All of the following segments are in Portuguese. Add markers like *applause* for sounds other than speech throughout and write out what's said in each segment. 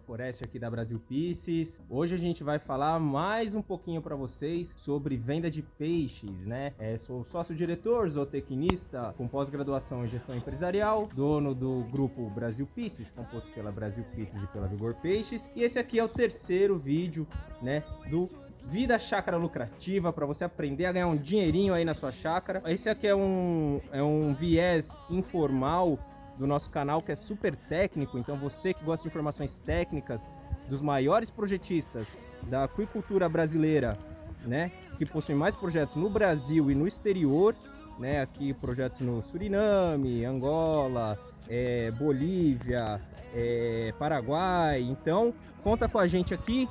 Foreste aqui da Brasil Pieces. Hoje a gente vai falar mais um pouquinho para vocês sobre venda de peixes, né? É, sou sócio-diretor, zootecnista com pós-graduação em gestão empresarial, dono do grupo Brasil Pieces, composto pela Brasil Pieces e pela Vigor Peixes. E esse aqui é o terceiro vídeo, né, do Vida Chácara Lucrativa, para você aprender a ganhar um dinheirinho aí na sua chácara. Esse aqui é um, é um viés informal do nosso canal que é super técnico, então você que gosta de informações técnicas dos maiores projetistas da aquicultura brasileira, né, que possuem mais projetos no Brasil e no exterior, né, aqui projetos no Suriname, Angola, é, Bolívia, é, Paraguai, então conta com a gente aqui,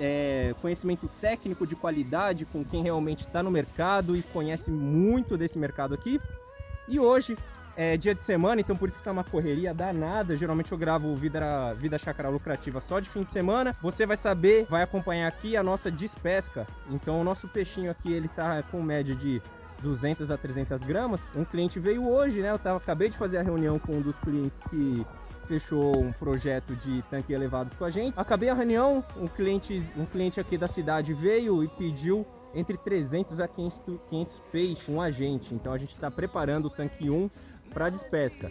é, conhecimento técnico de qualidade com quem realmente está no mercado e conhece muito desse mercado aqui. E hoje é dia de semana, então por isso que tá uma correria danada. Geralmente eu gravo Vida, Vida Chácara Lucrativa só de fim de semana. Você vai saber, vai acompanhar aqui a nossa despesca. Então o nosso peixinho aqui, ele tá com média de 200 a 300 gramas. Um cliente veio hoje, né? Eu tava, acabei de fazer a reunião com um dos clientes que fechou um projeto de tanque elevados com a gente. Acabei a reunião, um cliente, um cliente aqui da cidade veio e pediu entre 300 a 500, 500 peixes um agente. Então a gente está preparando o tanque 1 para despesca.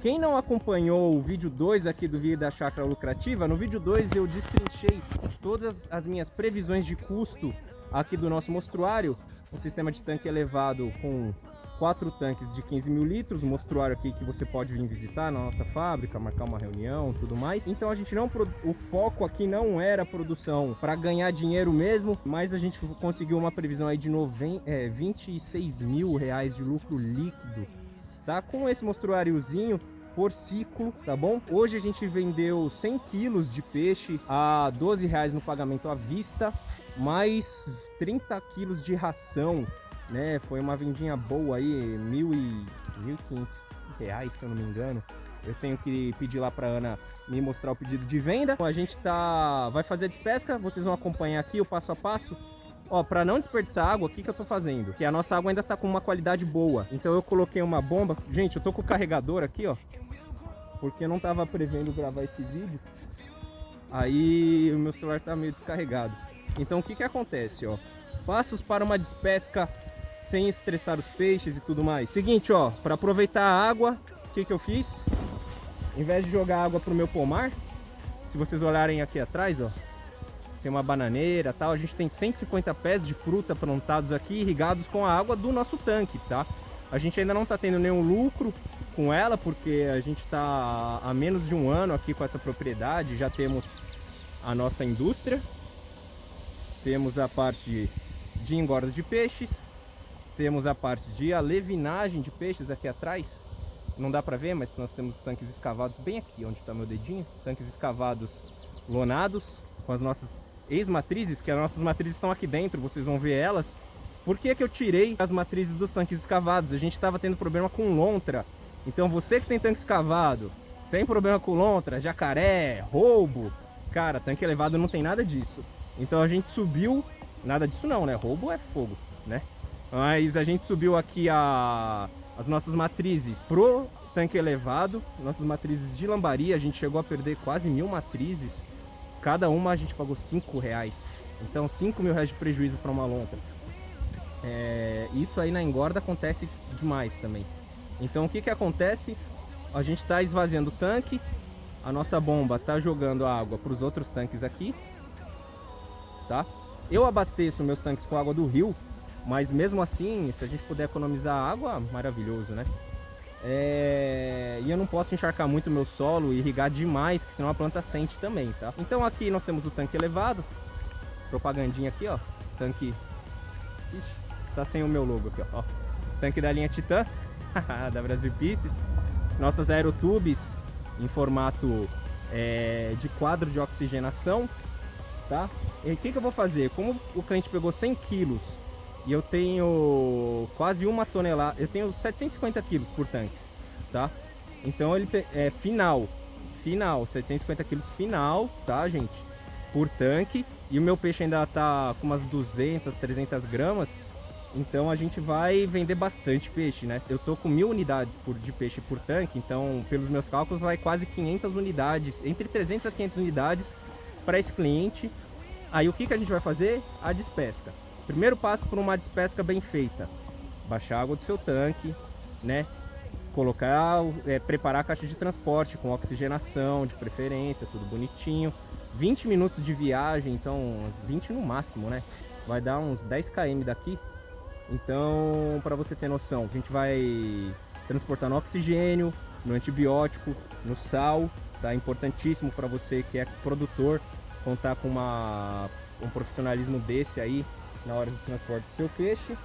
Quem não acompanhou o vídeo 2 aqui do vídeo da chácara lucrativa, no vídeo 2 eu destrinchei todas as minhas previsões de custo aqui do nosso mostruário, um sistema de tanque elevado com quatro tanques de 15 mil litros, um mostruário aqui que você pode vir visitar na nossa fábrica, marcar uma reunião, tudo mais. Então a gente não, o foco aqui não era produção para ganhar dinheiro mesmo, mas a gente conseguiu uma previsão aí de 90, é, 26 mil reais de lucro líquido, tá? Com esse mostruáriozinho por ciclo, tá bom? Hoje a gente vendeu 100 quilos de peixe a 12 reais no pagamento à vista, mais 30 quilos de ração né? Foi uma vendinha boa aí, mil e mil quinhentos reais, se eu não me engano. Eu tenho que pedir lá para Ana me mostrar o pedido de venda. A gente tá, vai fazer a despesca, vocês vão acompanhar aqui o passo a passo. Ó, para não desperdiçar água, o que, que eu tô fazendo? Que a nossa água ainda tá com uma qualidade boa. Então eu coloquei uma bomba. Gente, eu tô com o carregador aqui, ó. Porque eu não tava prevendo gravar esse vídeo. Aí o meu celular tá meio descarregado. Então o que que acontece, ó? Passos para uma despesca sem estressar os peixes e tudo mais. Seguinte, ó, para aproveitar a água, o que, que eu fiz? Em vez de jogar água pro meu pomar, se vocês olharem aqui atrás, ó, tem uma bananeira tal, a gente tem 150 pés de fruta plantados aqui, irrigados com a água do nosso tanque, tá? A gente ainda não tá tendo nenhum lucro com ela, porque a gente tá há menos de um ano aqui com essa propriedade, já temos a nossa indústria, temos a parte de engorda de peixes, temos a parte de alevinagem de peixes aqui atrás. Não dá para ver, mas nós temos tanques escavados bem aqui, onde está meu dedinho. Tanques escavados lonados, com as nossas ex-matrizes, que as nossas matrizes estão aqui dentro, vocês vão ver elas. Por que, que eu tirei as matrizes dos tanques escavados? A gente estava tendo problema com lontra. Então você que tem tanque escavado, tem problema com lontra, jacaré, roubo, cara, tanque elevado não tem nada disso. Então a gente subiu, nada disso não, né? Roubo é fogo, né? Mas a gente subiu aqui a, as nossas matrizes pro tanque elevado, nossas matrizes de lambaria, a gente chegou a perder quase mil matrizes. Cada uma a gente pagou 5 reais. Então 5 mil reais de prejuízo para uma lontra. É, isso aí na engorda acontece demais também. Então o que, que acontece? A gente está esvaziando o tanque, a nossa bomba está jogando água para os outros tanques aqui, tá? Eu abasteço meus tanques com água do rio, mas mesmo assim, se a gente puder economizar água, maravilhoso, né? É... E eu não posso encharcar muito meu solo e irrigar demais, senão a planta sente também, tá? Então aqui nós temos o tanque elevado, propagandinha aqui, ó, tanque... Ixi, tá sem o meu logo aqui, ó, tanque da linha Titan, *laughs* da Brasil Pieces, nossas aerotubes em formato é, de quadro de oxigenação, tá? E o que, que eu vou fazer? Como o cliente pegou 100 quilos e eu tenho quase uma tonelada, eu tenho 750 quilos por tanque, tá? Então ele é final, final, 750 quilos final, tá gente? Por tanque, e o meu peixe ainda tá com umas 200, 300 gramas, Então a gente vai vender bastante peixe, né? Eu tô com mil unidades por, de peixe por tanque, então pelos meus cálculos vai quase 500 unidades, entre 300 a 500 unidades para esse cliente. Aí o que, que a gente vai fazer? A despesca. Primeiro passo por uma despesca bem feita. Baixar a água do seu tanque, né? Colocar, é, preparar a caixa de transporte com oxigenação de preferência, tudo bonitinho. 20 minutos de viagem, então 20 no máximo, né? Vai dar uns 10 km daqui então, para você ter noção, a gente vai transportar no oxigênio, no antibiótico, no sal, tá? Importantíssimo para você que é produtor contar com uma, um profissionalismo desse aí na hora do transporte do seu peixe.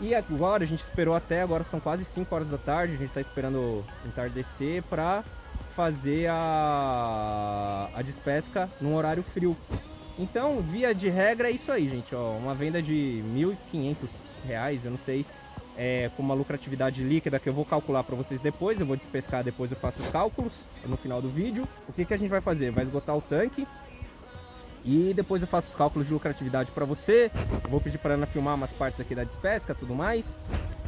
E agora a gente esperou até, agora são quase 5 horas da tarde, a gente está esperando entardecer para fazer a, a despesca num horário frio. Então, via de regra é isso aí, gente. Ó, uma venda de R$ 1.500, eu não sei, é, com uma lucratividade líquida que eu vou calcular para vocês depois. Eu vou despescar, depois eu faço os cálculos no final do vídeo. O que, que a gente vai fazer? Vai esgotar o tanque e depois eu faço os cálculos de lucratividade para você. Vou pedir para Ana filmar umas partes aqui da despesca, tudo mais.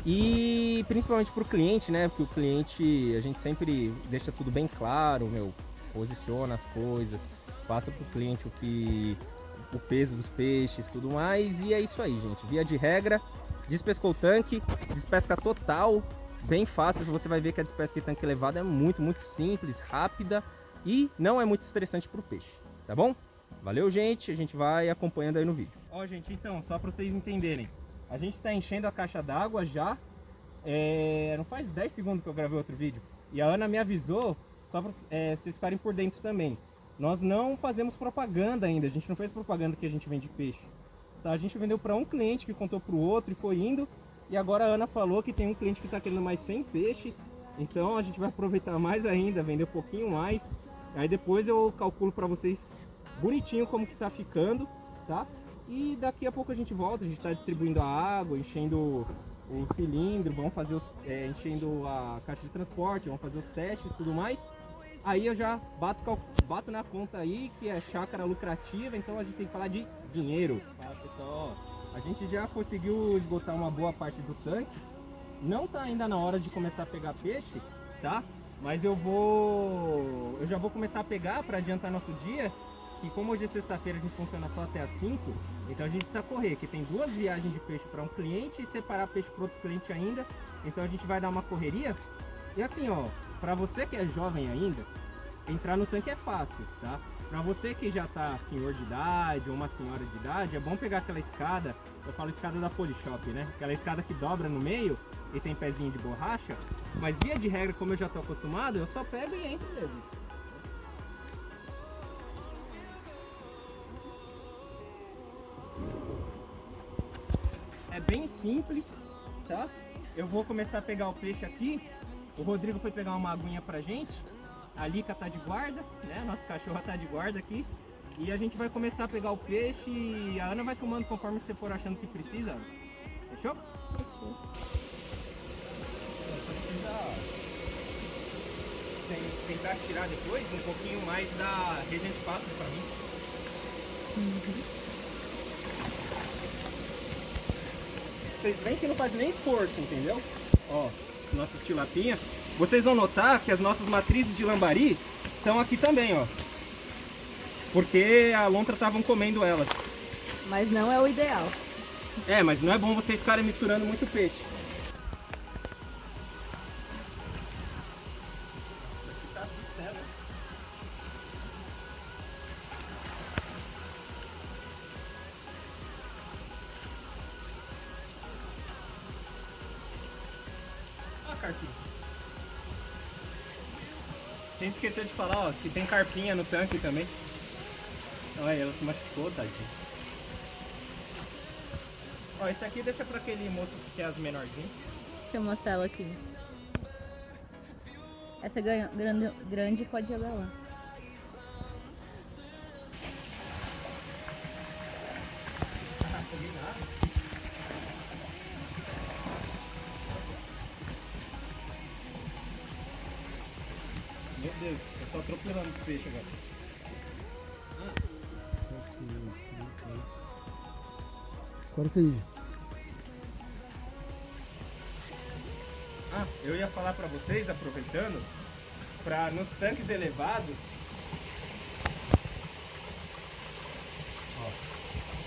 E principalmente para o cliente, né? Porque o cliente, a gente sempre deixa tudo bem claro, meu, posiciona as coisas passa para o cliente o que o peso dos peixes, tudo mais. E é isso aí, gente. Via de regra, despescou o tanque, despesca total, bem fácil. Você vai ver que a despesca de tanque elevado é muito, muito simples, rápida e não é muito estressante para o peixe, tá bom? Valeu, gente. A gente vai acompanhando aí no vídeo. Ó, gente, então, só para vocês entenderem. A gente está enchendo a caixa d'água já. É... Não faz 10 segundos que eu gravei outro vídeo. E a Ana me avisou, só para é, vocês ficarem por dentro também. Nós não fazemos propaganda ainda, a gente não fez propaganda que a gente vende peixe. Tá? A gente vendeu para um cliente que contou para o outro e foi indo. E agora a Ana falou que tem um cliente que está querendo mais 100 peixes. Então a gente vai aproveitar mais ainda, vender um pouquinho mais. Aí depois eu calculo para vocês bonitinho como que está ficando, tá? E daqui a pouco a gente volta, a gente está distribuindo a água, enchendo o cilindro, vamos fazer os, é, enchendo a caixa de transporte, vamos fazer os testes e tudo mais. Aí eu já bato, bato na conta aí que é chácara lucrativa, então a gente tem que falar de dinheiro. Fala pessoal, a gente já conseguiu esgotar uma boa parte do tanque. Não tá ainda na hora de começar a pegar peixe, tá? Mas eu vou... Eu já vou começar a pegar para adiantar nosso dia. Que como hoje é sexta-feira a gente funciona só até as 5, então a gente precisa correr, que tem duas viagens de peixe para um cliente e separar peixe para outro cliente ainda. Então a gente vai dar uma correria. E assim, ó, para você que é jovem ainda, entrar no tanque é fácil, tá? Para você que já tá senhor de idade ou uma senhora de idade, é bom pegar aquela escada, eu falo escada da Polishop, né? Aquela escada que dobra no meio e tem pezinho de borracha, mas via de regra, como eu já tô acostumado, eu só pego e entro mesmo. É bem simples, tá? Eu vou começar a pegar o peixe aqui o Rodrigo foi pegar uma aguinha pra gente. A Lica tá de guarda, né? Nossa cachorra tá de guarda aqui. E a gente vai começar a pegar o peixe e a Ana vai tomando conforme você for achando que precisa. Fechou? Fechou. tentar tirar depois um pouquinho mais da regente pasta pra mim. Uhum. Vocês veem que não faz nem esforço, entendeu? Ó, nossas tilapinhas, vocês vão notar que as nossas matrizes de lambari estão aqui também, ó. Porque a lontra estavam comendo elas. Mas não é o ideal. É, mas não é bom vocês ficarem misturando muito peixe. Carpinha. Sem esquecer de falar, ó, que tem carpinha no tanque também. Olha, ela se machucou, tadinha. Ó, esse aqui deixa pra aquele moço que é as menorzinhas. Deixa eu mostrar ela aqui. Essa grande, grande pode jogar lá. grama de peixes agora. Corta aí. Ah, eu ia falar pra vocês, aproveitando, pra nos tanques elevados, ó,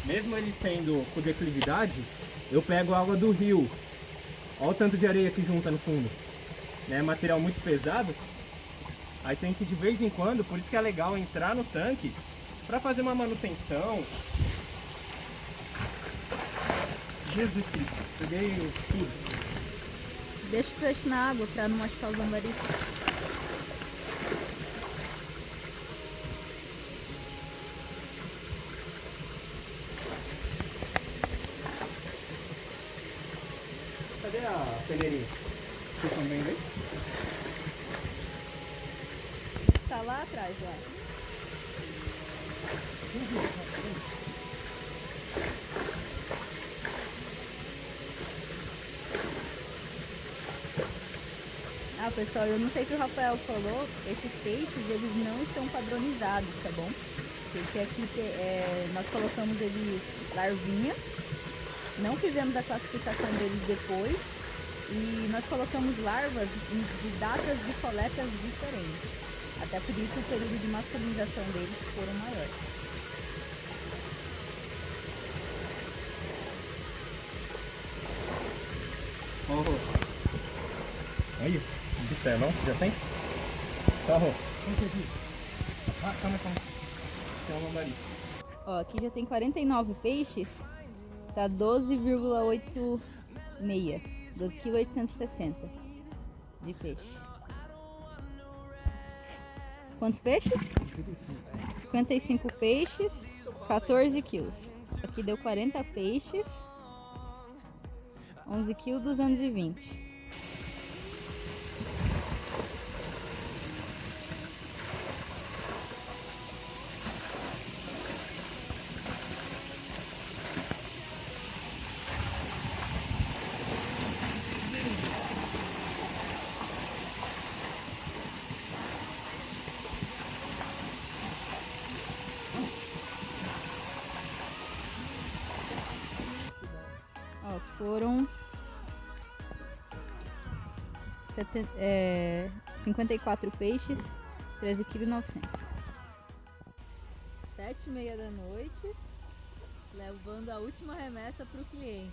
mesmo ele sendo com declividade, eu pego a água do rio. Olha o tanto de areia que junta no fundo. É né? material muito pesado, Aí tem que de vez em quando, por isso que é legal entrar no tanque para fazer uma manutenção. Jesus Cristo, peguei tudo. Deixa o peixe na água pra não machucar os lambaris. Cadê a peneirinha? Vocês estão vendo aí? Tá lá atrás, lá. Ah, pessoal, eu não sei se o Rafael falou, esses peixes, eles não estão padronizados, tá bom? Porque aqui é, nós colocamos eles larvinhas, não fizemos a classificação deles depois, e nós colocamos larvas de datas de coletas diferentes. Até por isso o período de masculinização deles foram Rô. Olha, observa, ó, já tem? Tá, Rô. Ah, calma, calma. Tem um lambari. Ó, aqui já tem 49 peixes, tá 12,86, 12,860 de peixe. Quantos peixes? 55 peixes, 14 quilos. Aqui deu 40 peixes, 11 quilos, 220. Ó, foram sete- é, 54 peixes, 13 kg 900. Sete e meia da noite, levando a última remessa para o cliente.